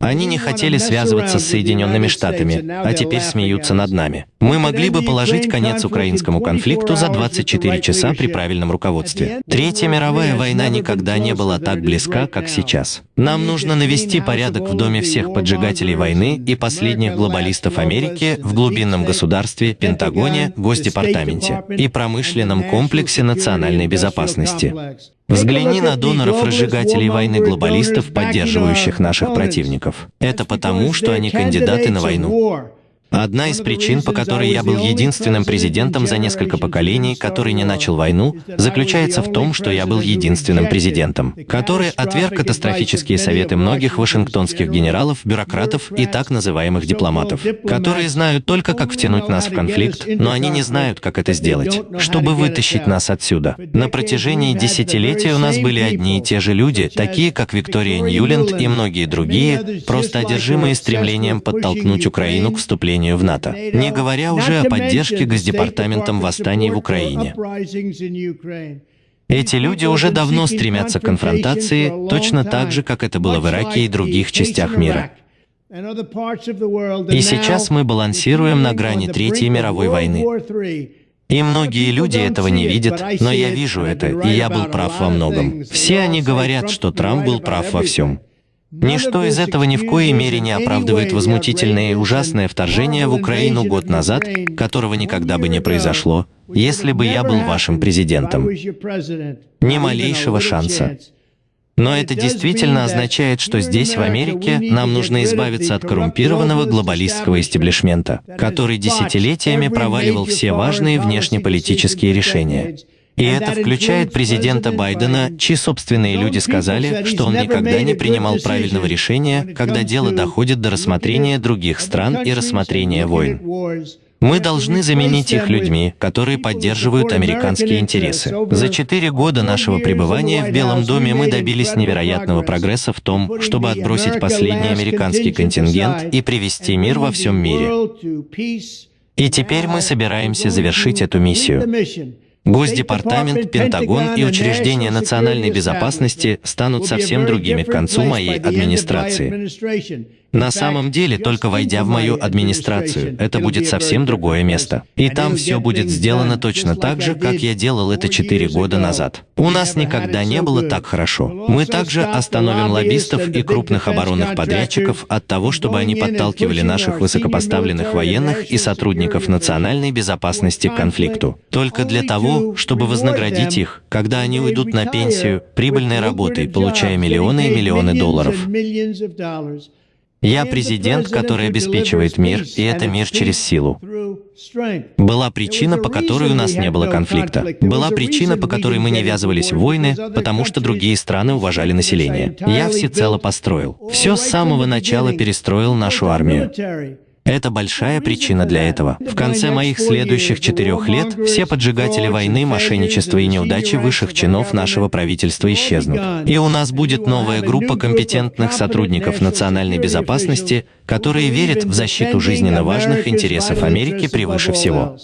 Они не хотели связываться с Соединенными Штатами, а теперь смеются над нами. Мы могли бы положить конец украинскому конфликту за 24 часа при правильном руководстве. Третья мировая война никогда не была так близка, как сейчас. Нам нужно навести порядок в доме всех поджигателей войны и последних глобалистов Америки в глубинном государстве, Пентагоне, Госдепартаменте и промышленном комплексе национальной безопасности. Взгляни на доноров-разжигателей войны глобалистов, поддерживающих наших противников. Это потому, что они кандидаты на войну. Одна из причин, по которой я был единственным президентом за несколько поколений, который не начал войну, заключается в том, что я был единственным президентом, который отверг катастрофические советы многих вашингтонских генералов, бюрократов и так называемых дипломатов, которые знают только, как втянуть нас в конфликт, но они не знают, как это сделать, чтобы вытащить нас отсюда. На протяжении десятилетий у нас были одни и те же люди, такие как Виктория Ньюленд и многие другие, просто одержимые стремлением подтолкнуть Украину к вступлению вступлению в НАТО, не говоря уже о поддержке Госдепартаментом восстаний в Украине. Эти люди уже давно стремятся к конфронтации, точно так же, как это было в Ираке и других частях мира. И сейчас мы балансируем на грани Третьей мировой войны. И многие люди этого не видят, но я вижу это, и я был прав во многом. Все они говорят, что Трамп был прав во всем. Ничто из этого ни в коей мере не оправдывает возмутительное и ужасное вторжение в Украину год назад, которого никогда бы не произошло, если бы я был вашим президентом. Ни малейшего шанса. Но это действительно означает, что здесь, в Америке, нам нужно избавиться от коррумпированного глобалистского истеблишмента, который десятилетиями проваливал все важные внешнеполитические решения. И это включает президента Байдена, чьи собственные люди сказали, что он никогда не принимал правильного решения, когда дело доходит до рассмотрения других стран и рассмотрения войн. Мы должны заменить их людьми, которые поддерживают американские интересы. За четыре года нашего пребывания в Белом доме мы добились невероятного прогресса в том, чтобы отбросить последний американский контингент и привести мир во всем мире. И теперь мы собираемся завершить эту миссию. Госдепартамент, Пентагон и учреждения национальной безопасности станут совсем другими к концу моей администрации. На самом деле, только войдя в мою администрацию, это будет совсем другое место. И там все будет сделано точно так же, как я делал это четыре года назад. У нас никогда не было так хорошо. Мы также остановим лоббистов и крупных оборонных подрядчиков от того, чтобы они подталкивали наших высокопоставленных военных и сотрудников национальной безопасности к конфликту. Только для того, чтобы вознаградить их, когда они уйдут на пенсию, прибыльной работой, получая миллионы и миллионы долларов. Я президент, который обеспечивает мир, и это мир через силу. Была причина, по которой у нас не было конфликта. Была причина, по которой мы не ввязывались в войны, потому что другие страны уважали население. Я всецело построил. Все с самого начала перестроил нашу армию. Это большая причина для этого. В конце моих следующих четырех лет все поджигатели войны, мошенничества и неудачи высших чинов нашего правительства исчезнут. И у нас будет новая группа компетентных сотрудников национальной безопасности, которые верят в защиту жизненно важных интересов Америки превыше всего.